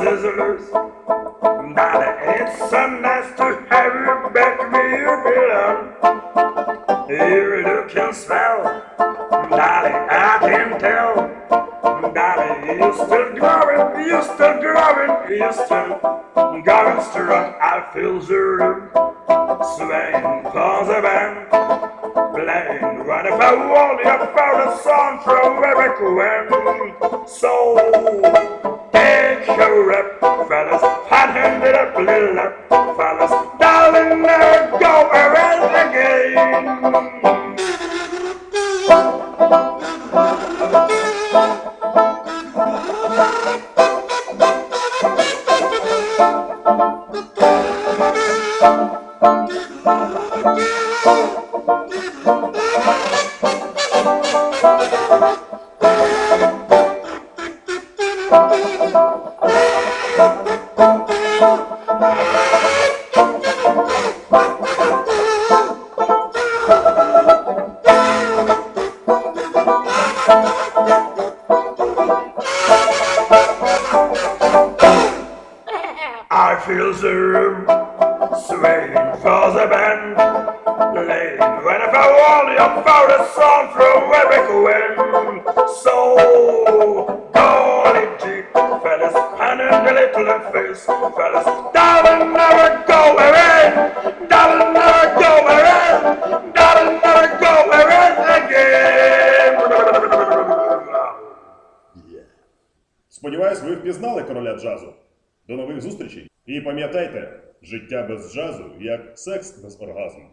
sizzlers. Daddy, it's so nice to have you back here, villain Here you can smell. Daddy, I can tell. Daddy, you're still growing, you're still growing You're still going strong. I feel the room Swaying for the band. Playing right if I want you for the song from every Wynn So your fellas, hot handed up, little fellas, darling, never go around again. I feel the room swaying for the band. Late when I found a song from Eric Wen. So little face, fellas, darling never go away, darling never go away, darling never go away again. Сподіваюсь, ви впізнали короля джазу. До нових зустрічей. І пам'ятайте, життя без джазу як секс без оргазму.